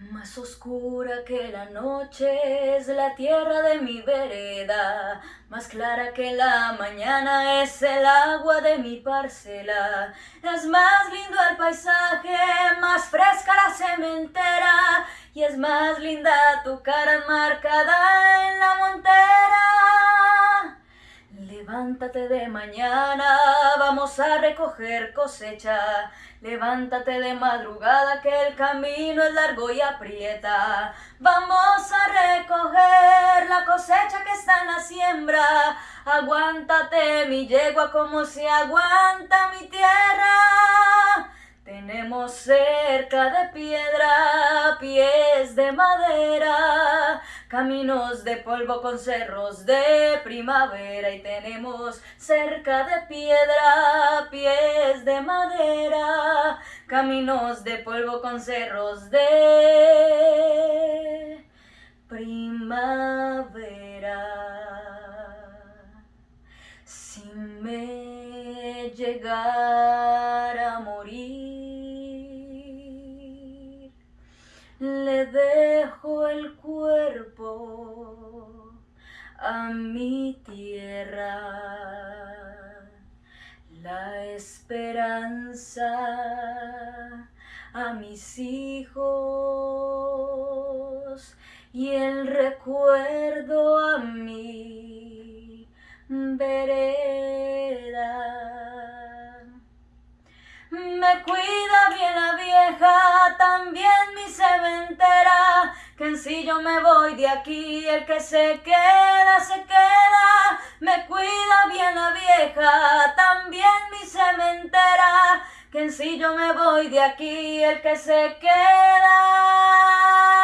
Más oscura que la noche es la tierra de mi vereda, más clara que la mañana es el agua de mi parcela. Es más lindo el paisaje, más fresca la cementera, y es más linda tu cara marcada De mañana, vamos a recoger cosecha. Levántate de madrugada que el camino es largo y aprieta. Vamos a recoger la cosecha que está en la siembra. Aguántate mi yegua como se aguanta mi tierra. Tenemos cerca de piedra, pies de madera, caminos de polvo con cerros de primavera y tenemos cerca de piedra, pies de madera, caminos de polvo con cerros de primavera. Si me llegara a morir, le dejo el cuerpo a mi tierra, la esperanza a mis hijos y el recuerdo a mi vereda. Me cuida bien la vieja, también mi cementera, que en sí yo me voy de aquí, el que se queda, se queda. Me cuida bien la vieja, también mi cementera, que en sí yo me voy de aquí, el que se queda.